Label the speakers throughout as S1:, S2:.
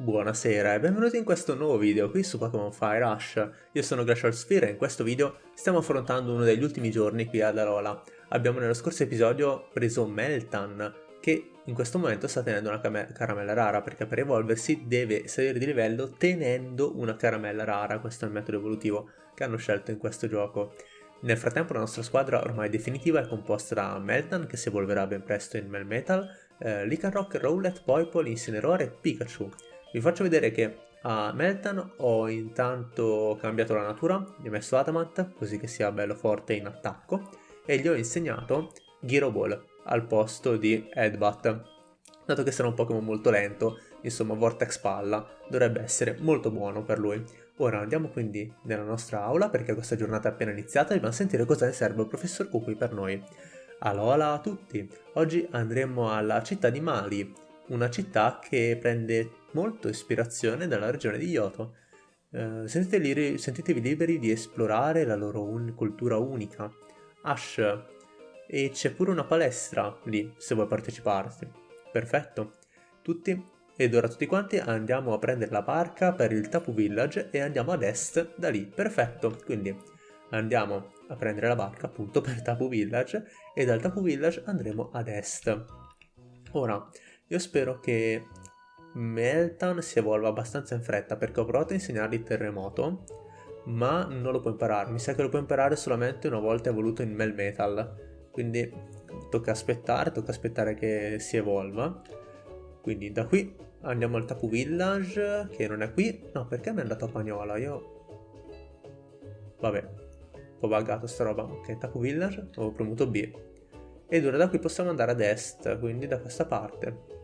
S1: Buonasera e benvenuti in questo nuovo video qui su Pokémon Fire Rush. Io sono Glacial Sphere e in questo video stiamo affrontando uno degli ultimi giorni qui ad Alola. Abbiamo nello scorso episodio preso Meltan, che in questo momento sta tenendo una caramella rara, perché per evolversi deve salire di livello tenendo una caramella rara, questo è il metodo evolutivo che hanno scelto in questo gioco. Nel frattempo la nostra squadra ormai definitiva è composta da Meltan, che si evolverà ben presto in Melmetal, eh, Lycanroc, Rowlet, Poipole, Incineroar e Pikachu. Vi faccio vedere che a Meltan ho intanto cambiato la natura, gli ho messo Adamant, così che sia bello forte in attacco, e gli ho insegnato Gyro Ball al posto di Headbutt. Dato che sarà un Pokémon molto lento, insomma Vortex Palla dovrebbe essere molto buono per lui. Ora andiamo quindi nella nostra aula perché questa giornata è appena iniziata e dobbiamo sentire cosa ne serve il professor Kukui per noi. Alola a tutti! Oggi andremo alla città di Mali, una città che prende molto ispirazione dalla regione di Yoto. Eh, sentite sentitevi liberi di esplorare la loro un cultura unica. Ash, e c'è pure una palestra lì, se vuoi parteciparti. Perfetto. Tutti? Ed ora tutti quanti andiamo a prendere la barca per il Tapu Village e andiamo ad est da lì. Perfetto. Quindi andiamo a prendere la barca appunto per Tapu Village e dal Tapu Village andremo ad est. Ora, io spero che Meltan si evolva abbastanza in fretta perché ho provato a insegnargli terremoto ma non lo può imparare, mi sa che lo può imparare solamente una volta evoluto in Melmetal quindi tocca aspettare, tocca aspettare che si evolva. Quindi da qui andiamo al Tapu Village che non è qui, no perché mi è andato a Pagnola, io vabbè, ho buggato sta roba, ok Tapu Village, ho premuto B. Ed ora da qui possiamo andare ad est, quindi da questa parte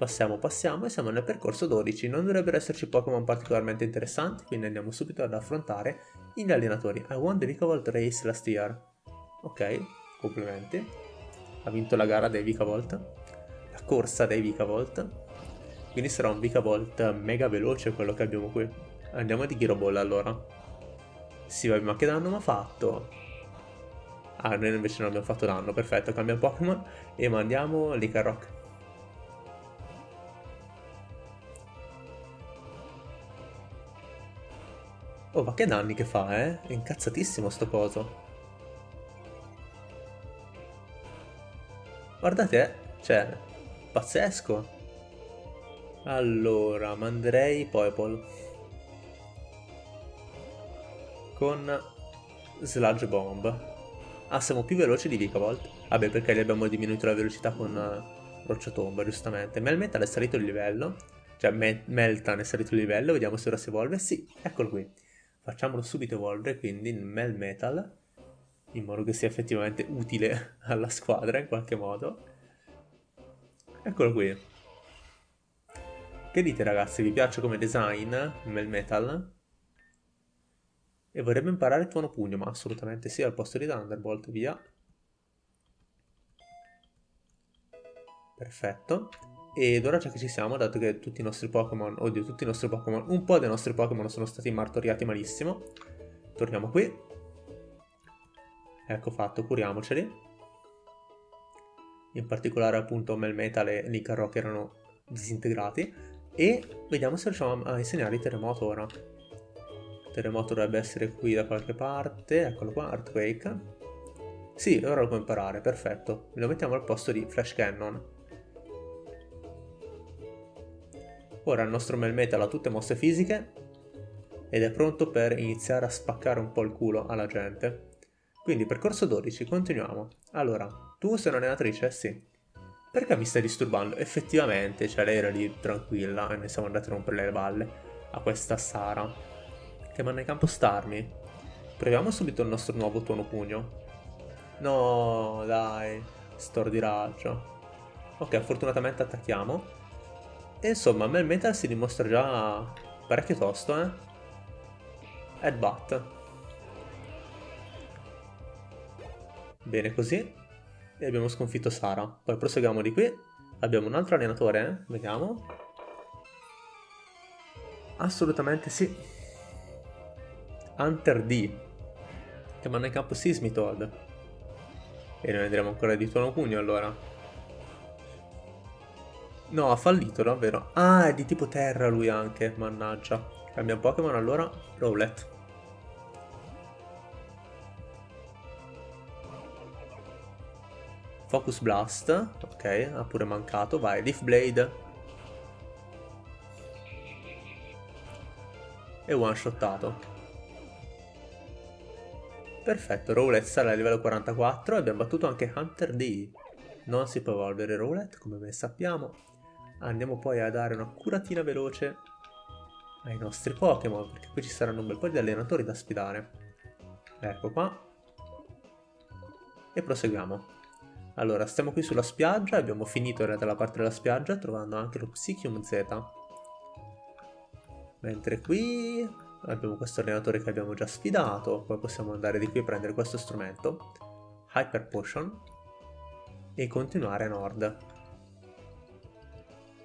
S1: Passiamo, passiamo e siamo nel percorso 12. Non dovrebbero esserci Pokémon particolarmente interessanti, quindi andiamo subito ad affrontare gli allenatori. I won the Vikavolt Race last year. Ok, complimenti. Ha vinto la gara dei Vikavolt. La corsa dei Vikavolt. Quindi sarà un Vikavolt mega veloce quello che abbiamo qui. Andiamo di Giroball allora. Sì, ma che danno mi ha fatto? Ah, noi invece non abbiamo fatto danno, perfetto, cambia Pokémon e mandiamo Licarrock. Oh, ma che danni che fa, eh? È incazzatissimo sto coso. Guardate, eh. Cioè, pazzesco. Allora, manderei Poipole. Con Sludge Bomb. Ah, siamo più veloci di Vikavolt. Vabbè, perché gli abbiamo diminuito la velocità con uh, Rocciatomba, giustamente. Melmetal è salito il livello. Cioè, Meltan è salito il livello. Vediamo se ora si evolve. Sì, eccolo qui facciamolo subito evolvere quindi in Melmetal in modo che sia effettivamente utile alla squadra in qualche modo. Eccolo qui. Che dite ragazzi? Vi piace come design Melmetal e vorrebbe imparare tuono pugno ma assolutamente sì al posto di Thunderbolt via. Perfetto ed ora già che ci siamo, dato che tutti i nostri Pokémon, oddio tutti i nostri Pokémon, un po' dei nostri Pokémon sono stati martoriati malissimo, torniamo qui. Ecco fatto, curiamoceli. In particolare appunto Melmetal e Nicarrock erano disintegrati. E vediamo se riusciamo a insegnargli Terremoto ora. Terremoto dovrebbe essere qui da qualche parte, eccolo qua, Earthquake. Sì, ora lo può imparare, perfetto. Lo mettiamo al posto di Flash Cannon. Ora il nostro Melmetal ha tutte mosse fisiche ed è pronto per iniziare a spaccare un po' il culo alla gente. Quindi percorso 12, continuiamo. Allora, tu sei un'allenatrice? Sì. Perché mi stai disturbando? Effettivamente, cioè lei era lì tranquilla e ne siamo andati a rompere le balle a questa Sara. Che manda in campo Starmi. Proviamo subito il nostro nuovo tuono pugno. No, dai. Stor di raggio. Ok, fortunatamente attacchiamo. E insomma, Melmetal si dimostra già parecchio tosto, eh. Headbutt. Bene così. E abbiamo sconfitto Sara. Poi proseguiamo di qui. Abbiamo un altro allenatore, eh. Vediamo. Assolutamente sì. Hunter D. Che manda in campo Sismitoad. E noi andremo ancora di tuono pugno allora. No, ha fallito, davvero. Ah, è di tipo terra lui anche, mannaggia. Cambia Pokémon allora. Rowlet. Focus Blast. Ok, ha pure mancato. Vai, Leaf Blade. E one-shottato. Perfetto, Rowlet sale a livello 44 e abbiamo battuto anche Hunter D. Non si può evolvere Rowlet, come ben sappiamo. Andiamo poi a dare una curatina veloce ai nostri Pokémon, perché qui ci saranno un bel po' di allenatori da sfidare. Ecco qua. E proseguiamo. Allora, stiamo qui sulla spiaggia, abbiamo finito in realtà la parte della spiaggia, trovando anche lo Psychium Z. Mentre qui abbiamo questo allenatore che abbiamo già sfidato, poi possiamo andare di qui a prendere questo strumento, Hyper Potion, e continuare a nord.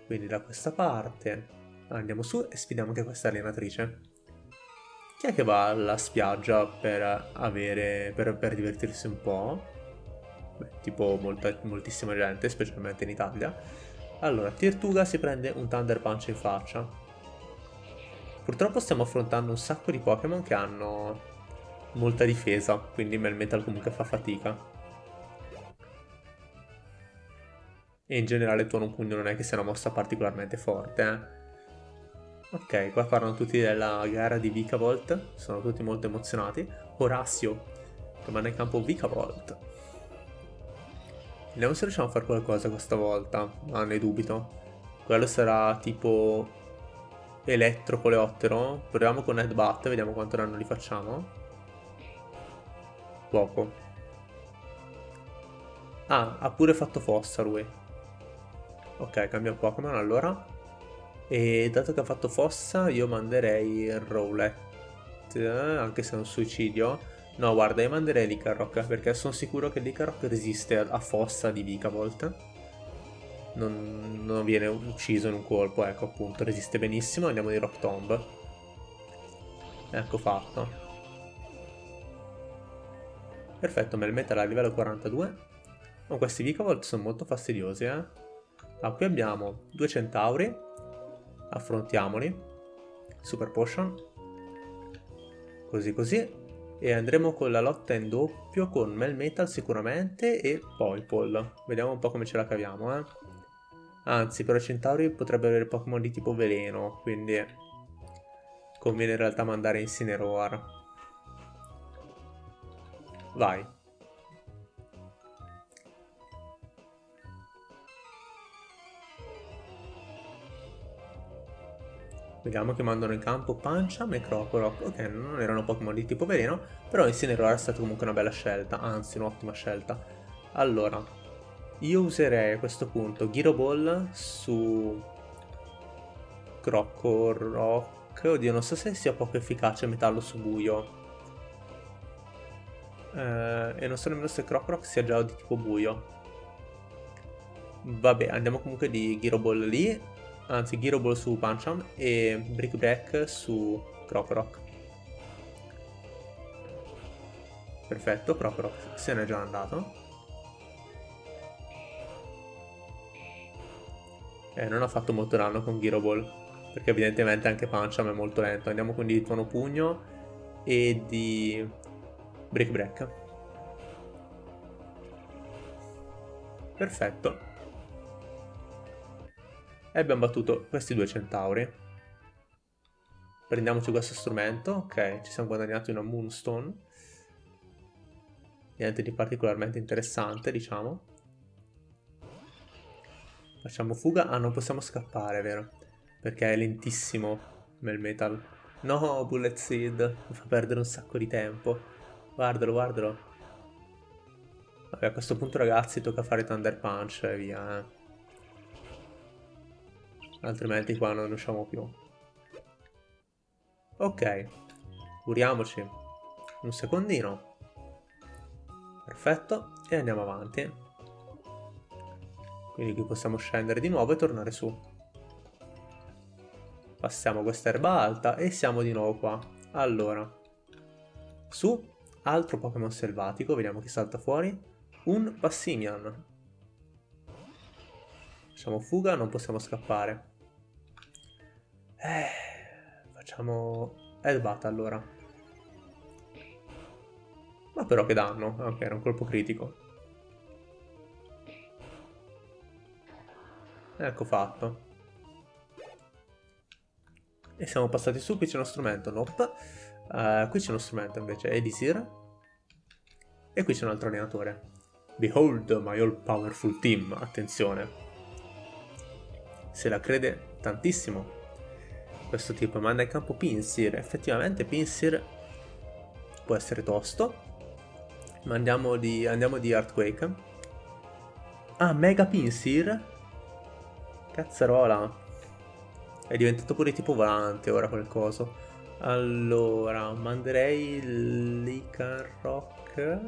S1: Quindi da questa parte andiamo su e sfidiamo anche questa allenatrice. Chi è che va alla spiaggia per avere, per, per divertirsi un po'? Beh, tipo molta, moltissima gente, specialmente in Italia. Allora, Tirtuga si prende un Thunder Punch in faccia. Purtroppo stiamo affrontando un sacco di Pokémon che hanno molta difesa, quindi Melmetal comunque fa fatica. E in generale Tuono Pugno non è che sia una mossa particolarmente forte, eh. Ok, qua parlano tutti della gara di Vikavolt, sono tutti molto emozionati. Orazio, che manda in campo Vikavolt. Vediamo se riusciamo a fare qualcosa questa volta, ma ne dubito. Quello sarà tipo elettro coleottero. Proviamo con Headbutt, vediamo quanto danno li facciamo. Poco. Ah, ha pure fatto fossa lui. Ok, cambia Pokémon allora. E dato che ha fatto fossa, io manderei Rowlet. Anche se è un suicidio. No, guarda, io manderei Licaroc, perché sono sicuro che Licaroc resiste a fossa di Vikavolt. Non, non viene ucciso in un colpo, ecco appunto, resiste benissimo. Andiamo di Rock Tomb. Ecco fatto. Perfetto, Melmetal a livello 42. Oh, questi Vikavolt sono molto fastidiosi, eh. Ah, qui abbiamo due centauri. Affrontiamoli. Super potion. Così così. E andremo con la lotta in doppio con Melmetal sicuramente e Poipol. Vediamo un po' come ce la caviamo, eh. Anzi, però i centauri potrebbero avere Pokémon di tipo veleno, quindi conviene in realtà mandare Incineroar. Vai. Vediamo che mandano in campo Pancham e Crocorock. Ok, non erano Pokémon di tipo veleno, però Incineroar è stata comunque una bella scelta, anzi un'ottima scelta. Allora, io userei a questo punto Gyro Ball su Crocorock. Oddio, non so se sia poco efficace metallo su buio. Eh, e non so nemmeno se Crocorock sia già di tipo buio. Vabbè, andiamo comunque di Gyro Ball lì anzi Gyro Ball su Pancham e Brick Break su Crocorock. Perfetto, Crocorock se n'è già andato. Eh, non ha fatto molto danno con Gyro Ball, perché evidentemente anche Pancham è molto lento. Andiamo quindi di Tuono Pugno e di Brick Break. Perfetto. E abbiamo battuto questi due centauri. Prendiamoci questo strumento. Ok, ci siamo guadagnati una Moonstone. Niente di particolarmente interessante, diciamo. Facciamo fuga. Ah, non possiamo scappare, vero? Perché è lentissimo Melmetal. No, Bullet Seed. Mi fa perdere un sacco di tempo. Guardalo, guardalo. Vabbè, a questo punto, ragazzi, tocca fare Thunder Punch e via, eh altrimenti qua non usciamo più. Ok, curiamoci un secondino. Perfetto, e andiamo avanti. Quindi qui possiamo scendere di nuovo e tornare su. Passiamo questa erba alta e siamo di nuovo qua. Allora, su, altro Pokémon selvatico, vediamo chi salta fuori. Un Passimian. Facciamo fuga, non possiamo scappare. Eh, facciamo Headbutt allora. Ma però che danno. Ok, era un colpo critico. Ecco fatto. E siamo passati su, qui c'è uno strumento, nope. Uh, qui c'è uno strumento invece, Elisir. E qui c'è un altro allenatore. Behold my all powerful team, attenzione. Se la crede tantissimo questo tipo, manda in campo Pinsir. Effettivamente Pinsir può essere tosto. Ma andiamo di, andiamo di Earthquake. Ah, Mega Pinsir? Cazzarola. È diventato pure tipo volante ora quel coso. Allora, manderei l'Icarrock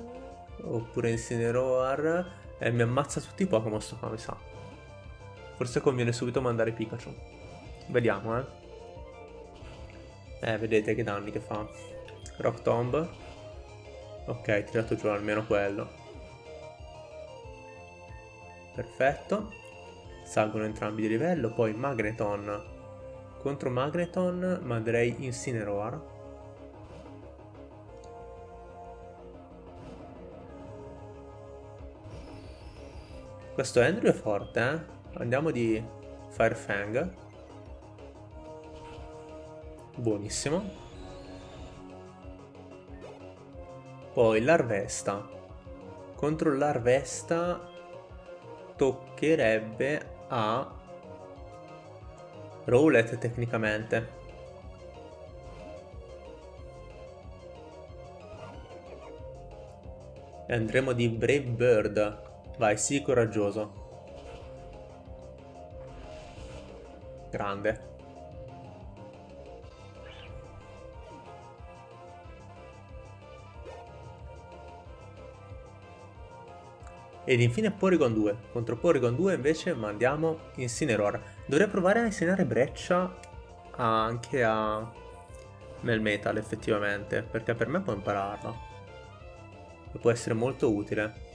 S1: oppure Incineroar e mi ammazza tutti i Pokémon sto qua, mi sa. Forse conviene subito mandare Pikachu. Vediamo, eh. Eh, vedete che danni che fa. Rock Tomb. Ok, tirato giù almeno quello. Perfetto. Salgono entrambi di livello, poi Magneton contro Magneton manderei Incineroar. Questo Andrew è forte, eh? Andiamo di Firefang. Buonissimo. Poi l'Arvesta. Contro l'Arvesta toccherebbe a Rowlet tecnicamente. E andremo di Brave Bird. Vai, sii coraggioso. Grande. Ed infine Porygon 2. Contro Porygon 2 invece mandiamo Incineroar. Dovrei provare a insegnare breccia anche a Melmetal effettivamente, perché per me può impararla. E può essere molto utile.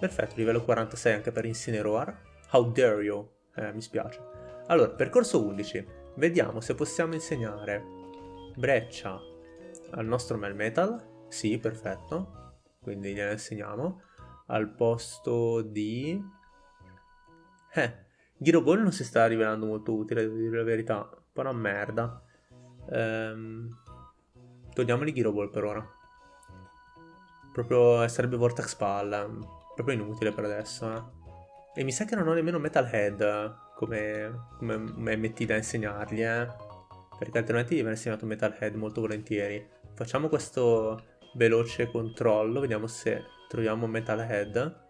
S1: Perfetto, livello 46 anche per Incineroar. How dare you? Eh, mi spiace. Allora, percorso 11. Vediamo se possiamo insegnare breccia al nostro Melmetal. Sì, perfetto. Quindi gliela insegniamo al posto di... Eh, Giro Ball non si sta rivelando molto utile, devo dire la verità. Un merda. Ehm, togliamoli Ball per ora. Proprio sarebbe Vortex Palla. Proprio inutile per adesso, eh. E mi sa che non ho nemmeno Metalhead come, come MT da insegnargli, eh. Perché altrimenti gli avrei insegnato Metalhead molto volentieri. Facciamo questo veloce controllo, vediamo se troviamo Metalhead.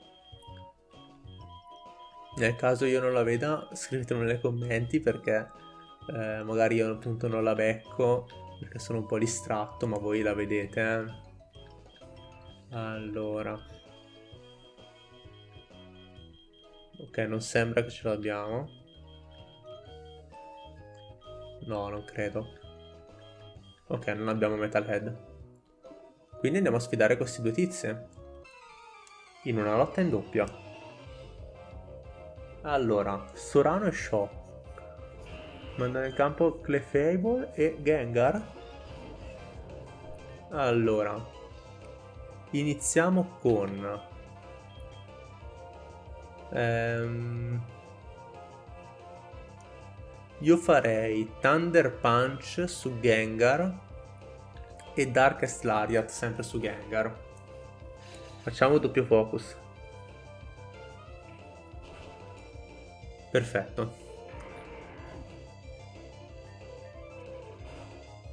S1: Nel caso io non la veda, scrivetelo nei commenti perché eh, magari io appunto non la becco perché sono un po' distratto, ma voi la vedete. Eh? Allora. Ok, non sembra che ce l'abbiamo. No, non credo. Ok, non abbiamo Metalhead. Quindi andiamo a sfidare questi due tizi in una lotta in doppia. Allora, Sorano e Shaw. Mandano in campo Clefable e Gengar. Allora, iniziamo con... Ehm, io farei Thunder Punch su Gengar e Darkest Lariat sempre su Gengar. Facciamo doppio focus. Perfetto.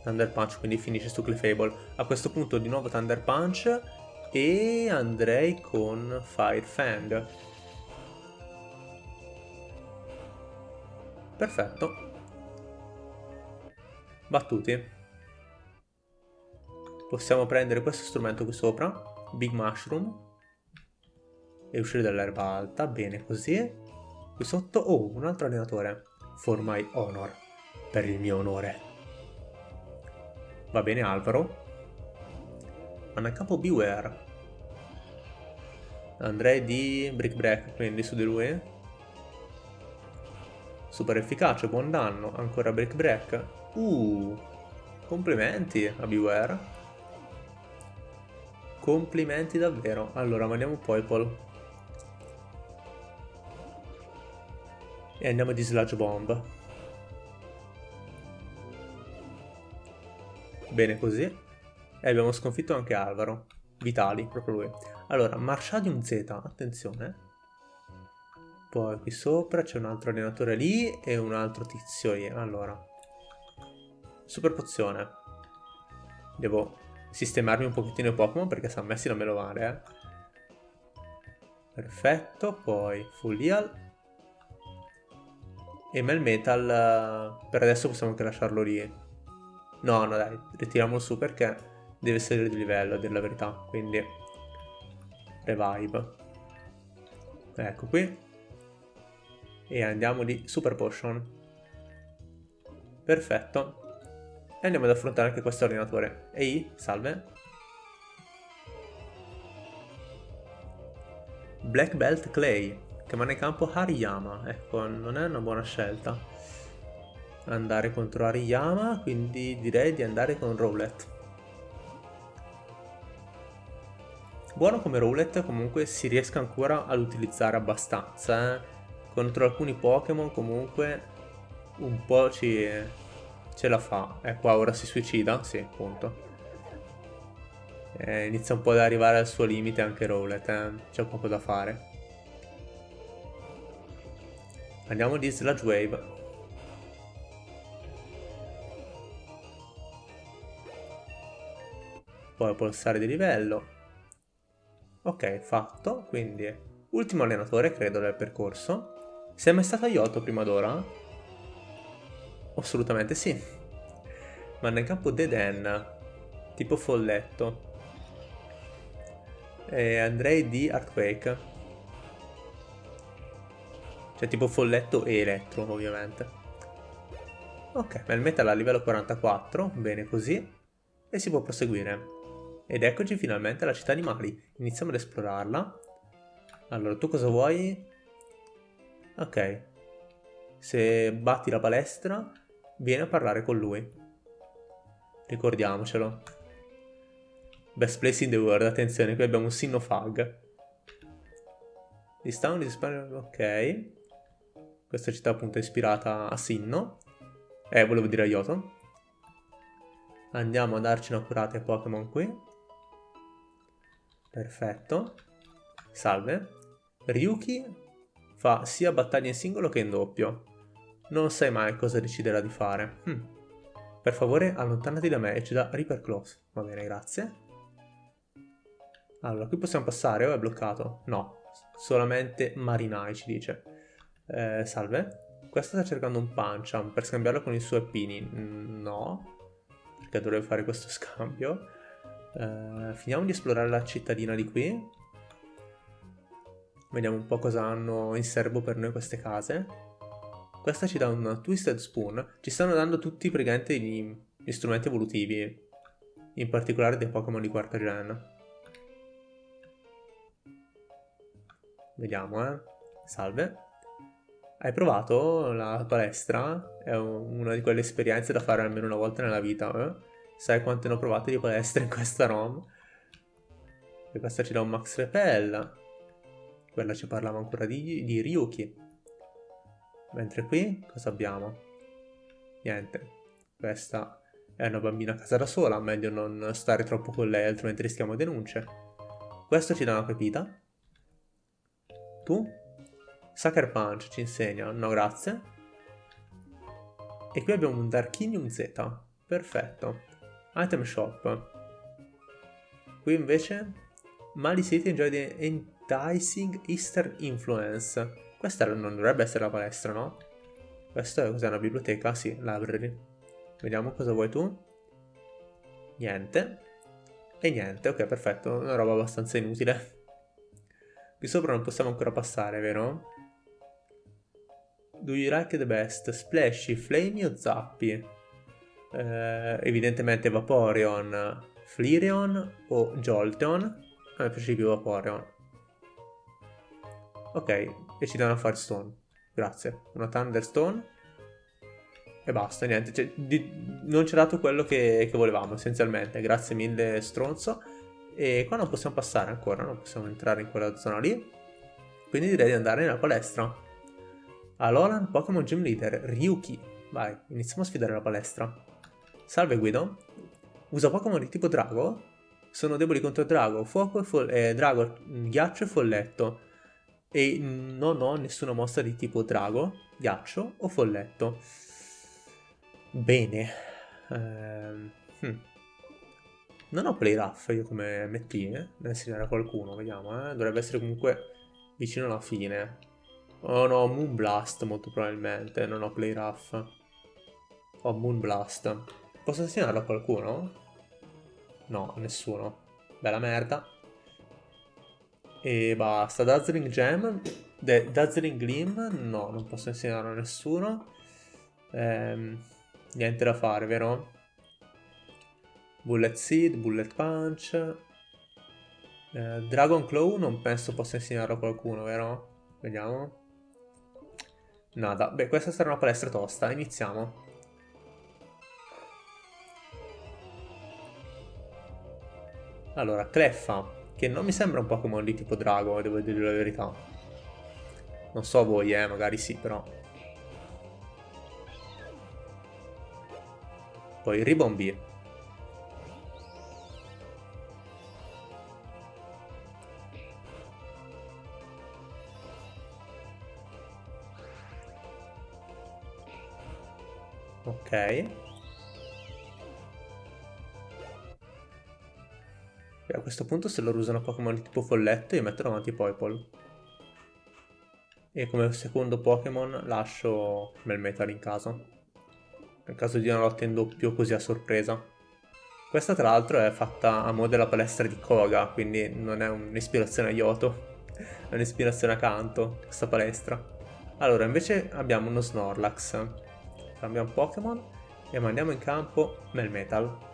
S1: Thunder Punch, quindi finisce su Clefable. A questo punto di nuovo Thunder Punch e andrei con Fire Fang. Perfetto. Battuti. Possiamo prendere questo strumento qui sopra Big Mushroom e uscire dall'erba alta, bene così. Qui sotto, oh, un altro allenatore. For my honor, per il mio onore. Va bene Alvaro. Hanno a capo Beware. Andrei di Brick Break, quindi su di lui. Super efficace, buon danno. Ancora Brick Break. Uh, complimenti a Beware. Complimenti davvero. Allora, mandiamo Poipol. E andiamo di Sludge Bomb. Bene così. E abbiamo sconfitto anche Alvaro. Vitali, proprio lui. Allora, Marshadium Z, attenzione. Poi qui sopra c'è un altro allenatore lì e un altro tizio lì. Allora. Super pozione. Devo sistemarmi un pochettino i Pokémon perché San Messi non me lo vale, eh. Perfetto, poi Full Heal. E Melmetal, per adesso possiamo anche lasciarlo lì. No, no dai, ritiriamolo su perché deve salire di livello, a dire la verità. Quindi, Revive. Ecco qui e andiamo di Super Potion. Perfetto. E andiamo ad affrontare anche questo allenatore. Ehi, salve. Black Belt Clay, che manda in campo Hariyama. Ecco, non è una buona scelta andare contro Hariyama, quindi direi di andare con Rowlet. Buono come Rowlet, comunque si riesca ancora ad utilizzare abbastanza, eh contro alcuni Pokémon comunque un po' ci, ce la fa. E qua ora si suicida? Sì, appunto. Eh, inizia un po' ad arrivare al suo limite anche Rowlet, eh? c'è poco da fare. Andiamo di Sludge Wave. Poi pulsare di livello. Ok, fatto, quindi ultimo allenatore credo del percorso. Sei mai stato a Yoto prima d'ora? Assolutamente sì. Ma nel campo Dead End, tipo folletto. E andrei di Earthquake. Cioè tipo folletto e elettro, ovviamente. Ok, ma il metal a livello 44, bene così. E si può proseguire. Ed eccoci finalmente alla città animali. Iniziamo ad esplorarla. Allora, tu cosa vuoi? Ok. Se batti la palestra, vieni a parlare con lui. Ricordiamocelo. Best place in the world, attenzione, qui abbiamo un Sinnofag. This town is ok. Questa città appunto è ispirata a Sinno. Eh, volevo dire a Yoto. Andiamo a darci una curata ai Pokémon qui. Perfetto. Salve. Ryuki Fa sia battaglie in singolo che in doppio. Non sai mai cosa deciderà di fare. Hm. Per favore allontanati da me e ci da Reaper Close. Va bene, grazie. Allora, qui possiamo passare o è bloccato? No, solamente Marinai ci dice. Eh, salve. Questa sta cercando un Pancham per scambiarlo con i suoi pini. No, perché dovrebbe fare questo scambio. Eh, finiamo di esplorare la cittadina di qui. Vediamo un po' cosa hanno in serbo per noi queste case. Questa ci dà un Twisted Spoon. Ci stanno dando tutti praticamente gli, gli strumenti evolutivi. In particolare dei Pokémon di quarta gen. Vediamo, eh. Salve. Hai provato la palestra? È una di quelle esperienze da fare almeno una volta nella vita, eh? Sai quante ne ho provate di palestra in questa ROM? E questa ci dà un Max Repel. Quella ci parlava ancora di, di Ryuki. Mentre qui cosa abbiamo? Niente. Questa è una bambina a casa da sola, meglio non stare troppo con lei, altrimenti rischiamo denunce. Questo ci dà una pepita. Tu? Sucker Punch ci insegna, no grazie. E qui abbiamo un Darkinium Z. Perfetto. Item Shop. Qui invece Mali City enjoy Enticing Eastern Influence. Questa non dovrebbe essere la palestra, no? Questa è cos'è una biblioteca? Sì, library. Vediamo cosa vuoi tu. Niente. E niente, ok, perfetto. Una roba abbastanza inutile. Qui sopra non possiamo ancora passare, vero? Do you like the best? Splashy, Flamey o Zappi? Eh, evidentemente Vaporeon, Flareon o Jolteon. Piace più Vaporeon. Ok, e ci danno a Firestone. Grazie. Una Thunderstone. E basta, niente. Cioè, di, non ci ha dato quello che, che volevamo, essenzialmente. Grazie mille, stronzo. E qua non possiamo passare ancora, non possiamo entrare in quella zona lì. Quindi direi di andare nella palestra. Alolan Pokémon Gym Leader, Ryuki. Vai, iniziamo a sfidare la palestra. Salve Guido. Usa Pokémon di tipo Drago? Sono deboli contro Drago, Fuoco e eh, Drago, Ghiaccio e Folletto. E non ho nessuna mossa di tipo Drago, Ghiaccio o Folletto. Bene. Ehm, hm. Non ho Play Rough io come MT, eh? Da insegnare qualcuno, vediamo, eh? Dovrebbe essere comunque vicino alla fine. Oh no, Moonblast molto probabilmente, non ho Play Rough. Ho Moonblast. Posso insegnarlo a qualcuno? No, nessuno. Bella merda. E basta. Dazzling Gem. De Dazzling Gleam. No, non posso insegnarlo a nessuno. Ehm, niente da fare, vero? Bullet Seed, Bullet Punch. Eh, Dragon Claw non penso possa insegnarlo a qualcuno, vero? Vediamo. Nada. Beh, questa sarà una palestra tosta. Iniziamo. Allora, Cleffa, che non mi sembra un Pokémon di tipo drago, devo dire la verità. Non so voi, eh, magari sì, però. Poi Ribombee. Ok. E a questo punto se loro usano Pokémon tipo folletto io metto davanti Poipole. E come secondo Pokémon lascio Melmetal in casa. Nel caso di una lotta in doppio così a sorpresa. Questa tra l'altro è fatta a mo' della palestra di Koga, quindi non è un'ispirazione a Yoto, è un'ispirazione a Kanto, questa palestra. Allora, invece abbiamo uno Snorlax. Cambiamo Pokémon e mandiamo in campo Melmetal.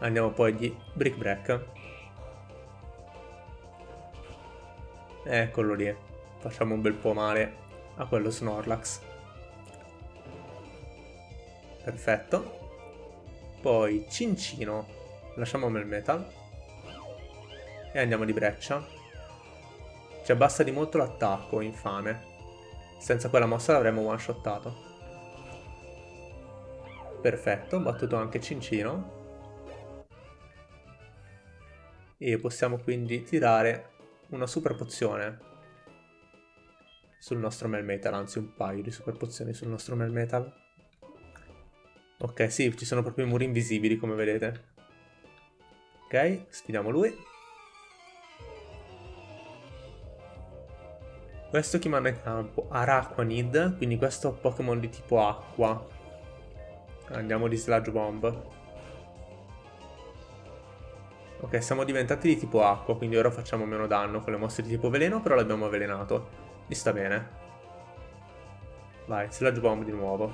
S1: Andiamo poi di Brick Break. Eccolo lì. Facciamo un bel po' male a quello Snorlax. Perfetto. Poi Cincino. Lasciamo Melmetal. E andiamo di breccia. Ci abbassa di molto l'attacco, infame. Senza quella mossa l'avremmo one-shottato. Perfetto, battuto anche Cincino. E possiamo quindi tirare una super pozione sul nostro Melmetal, anzi un paio di super pozioni sul nostro Melmetal. Ok, sì, ci sono proprio i muri invisibili come vedete. Ok, sfidiamo lui. Questo chi manda in campo? Araquanid, quindi questo Pokémon di tipo acqua. Andiamo di Sludge Bomb. Ok, siamo diventati di tipo acqua, quindi ora facciamo meno danno con le mosse di tipo veleno, però l'abbiamo avvelenato. Mi sta bene. Vai, Sludge Bomb di nuovo.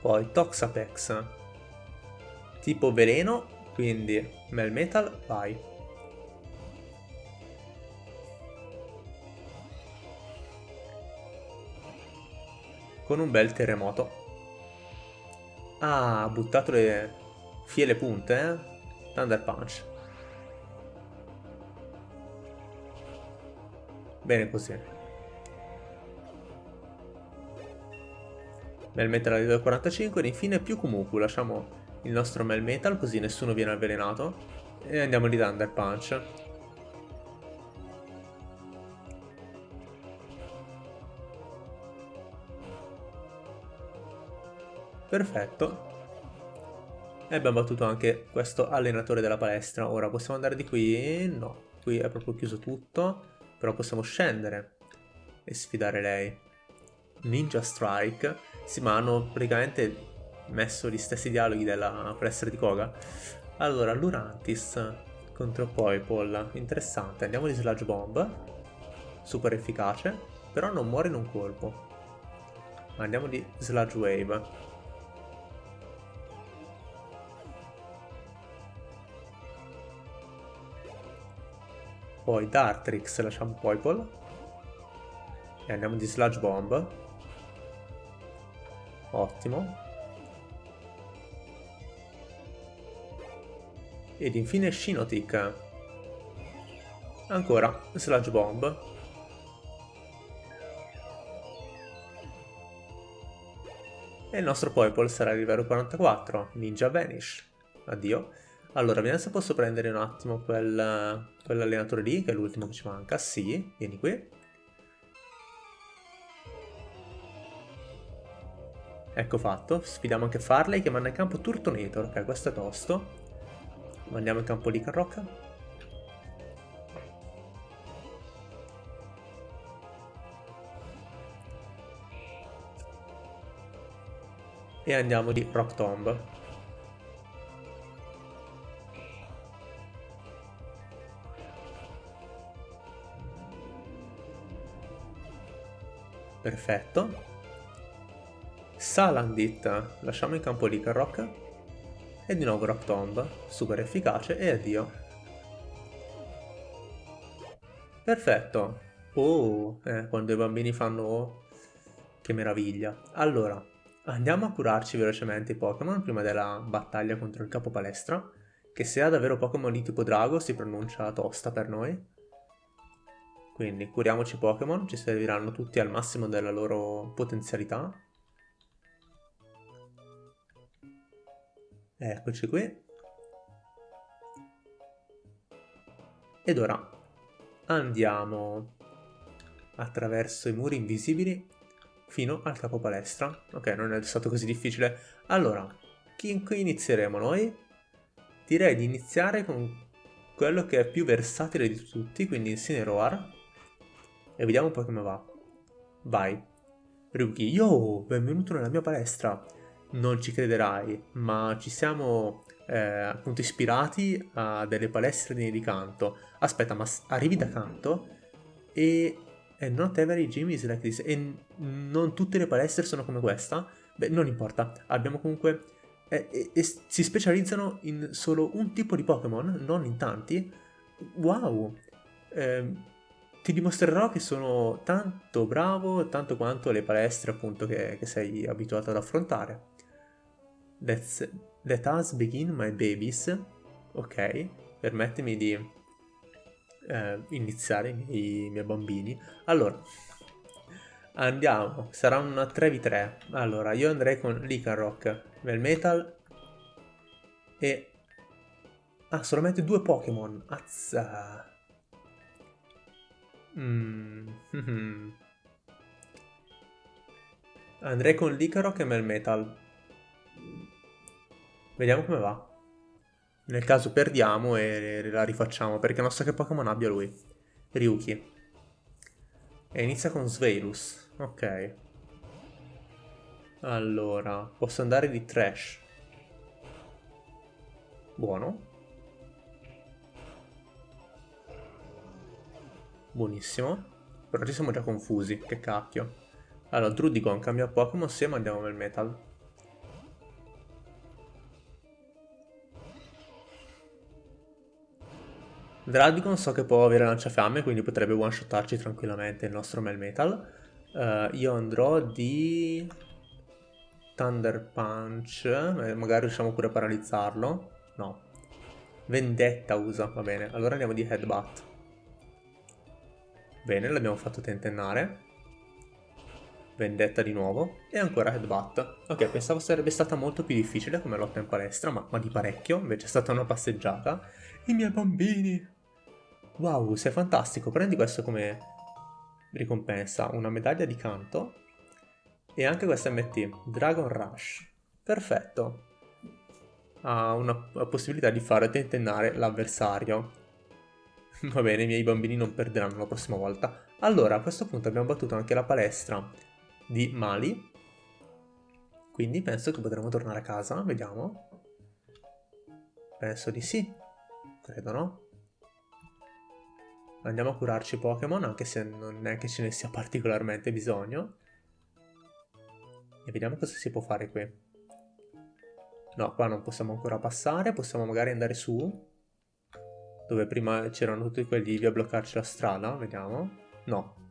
S1: Poi Toxapex. Tipo veleno, quindi Melmetal, vai. Con un bel terremoto. Ah, ha buttato le fiele punte, eh? Thunder Punch. Bene così. Melmetal a livello 45 ed infine più Kumuku. Lasciamo il nostro Melmetal così nessuno viene avvelenato. E andiamo di Thunder Punch. Perfetto. E abbiamo battuto anche questo allenatore della palestra. Ora possiamo andare di qui? No, qui è proprio chiuso tutto. Però possiamo scendere e sfidare lei. Ninja Strike. Sì, ma hanno praticamente messo gli stessi dialoghi della palestra di Koga. Allora, Lurantis contro Poipol. Interessante. Andiamo di Sludge Bomb. Super efficace. però non muore in un colpo. Andiamo di Sludge Wave. Poi Dartrix lasciamo Poipole. E andiamo di Sludge Bomb. Ottimo. Ed infine Shinotic. Ancora Sludge Bomb. E il nostro Poipole sarà livello 44, Ninja Vanish. Addio. Allora, vediamo se posso prendere un attimo quel, quell'allenatore lì, che è l'ultimo che ci manca. Sì, vieni qui. Ecco fatto, sfidiamo anche Farley che manda in campo Turtonator, ok questo è tosto. Mandiamo in campo lì Carrocca. E andiamo di Rock Tomb. Perfetto. Salandit, lasciamo in campo lì Carrocca. E di nuovo Rock Tomb, super efficace e addio. Perfetto. Oh, eh, quando i bambini fanno... Che meraviglia. Allora, andiamo a curarci velocemente i Pokémon prima della battaglia contro il capo palestra, che se ha davvero Pokémon di tipo drago si pronuncia tosta per noi. Quindi curiamoci Pokémon, ci serviranno tutti al massimo della loro potenzialità. Eccoci qui. Ed ora andiamo attraverso i muri invisibili fino al capo palestra. Ok, non è stato così difficile. Allora, chi, inizieremo noi? Direi di iniziare con quello che è più versatile di tutti, quindi Incineroar. E vediamo po' come va. Vai. Ryuki, yo, benvenuto nella mia palestra non ci crederai, ma ci siamo eh, appunto ispirati a delle palestre di canto. Aspetta, ma arrivi da canto e... And not every gym is like this. E non tutte le palestre sono come questa? Beh, non importa. Abbiamo comunque... Eh, eh, eh, si specializzano in solo un tipo di Pokémon, non in tanti. Wow! Eh, ti dimostrerò che sono tanto bravo, tanto quanto le palestre appunto che, che sei abituato ad affrontare. Let's, let us begin my babies. Ok, permettimi di eh, iniziare i miei, i miei bambini. Allora, andiamo. Sarà una 3v3. Allora, io andrei con Lycanroc, Melmetal e... Ah, solamente due Pokémon. Azza. Mm. Andrei con Lycanroc e Melmetal. Vediamo come va. Nel caso perdiamo e la rifacciamo, perché non so che Pokémon abbia lui. Ryuki. E inizia con Sveilus. Ok. Allora, posso andare di Trash. Buono. Buonissimo. Però ci siamo già confusi, che cacchio. Allora, Drudigon cambia Pokémon, se mandiamo nel Metal. Dralbicon so che può avere lanciafiamme, quindi potrebbe one-shottarci tranquillamente il nostro Melmetal. Uh, io andrò di... Thunder Punch, eh, magari riusciamo pure a paralizzarlo. No. Vendetta usa, va bene. Allora andiamo di Headbutt. Bene, l'abbiamo fatto tentennare. Vendetta di nuovo. E ancora Headbutt. Ok, pensavo sarebbe stata molto più difficile come lotta in palestra, ma, ma di parecchio. Invece è stata una passeggiata. I miei bambini! Wow, sei fantastico, prendi questo come ricompensa, una medaglia di canto e anche questa MT, Dragon Rush. Perfetto. Ha una possibilità di fare tentennare l'avversario. Va bene, i miei bambini non perderanno la prossima volta. Allora, a questo punto abbiamo battuto anche la palestra di Mali. Quindi penso che potremo tornare a casa, vediamo. Penso di sì. Credo, no? andiamo a curarci Pokémon, anche se non è che ce ne sia particolarmente bisogno. E vediamo cosa si può fare qui. No, qua non possiamo ancora passare, possiamo magari andare su. Dove prima c'erano tutti quelli lì a bloccarci la strada, vediamo. No.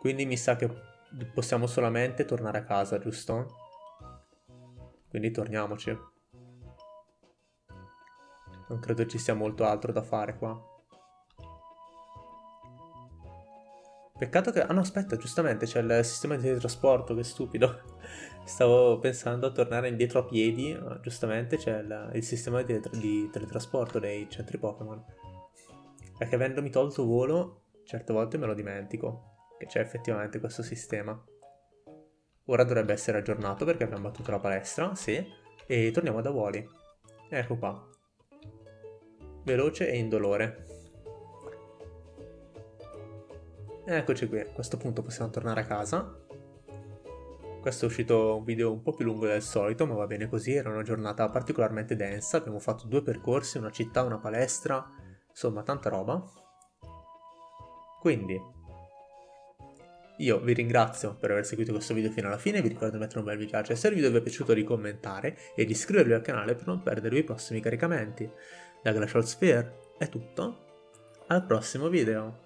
S1: Quindi mi sa che possiamo solamente tornare a casa, giusto? Quindi torniamoci. Non credo ci sia molto altro da fare qua. Peccato che... Ah no, aspetta, giustamente c'è il sistema di teletrasporto, che stupido. Stavo pensando a tornare indietro a piedi, giustamente c'è il, il, sistema di, di, teletrasporto dei centri Pokémon. Perché avendomi tolto volo, certe volte me lo dimentico, che c'è effettivamente questo sistema. Ora dovrebbe essere aggiornato perché abbiamo battuto la palestra, sì, e torniamo da voli. Ecco qua. Veloce e indolore. Eccoci qui, a questo punto possiamo tornare a casa. Questo è uscito un video un po' più lungo del solito, ma va bene così, era una giornata particolarmente densa, abbiamo fatto due percorsi, una città, una palestra, insomma tanta roba. Quindi, io vi ringrazio per aver seguito questo video fino alla fine, vi ricordo di mettere un bel mi piace se il video vi è piaciuto di commentare e di iscrivervi al canale per non perdere i prossimi caricamenti. Da Glacial Sphere è tutto, al prossimo video!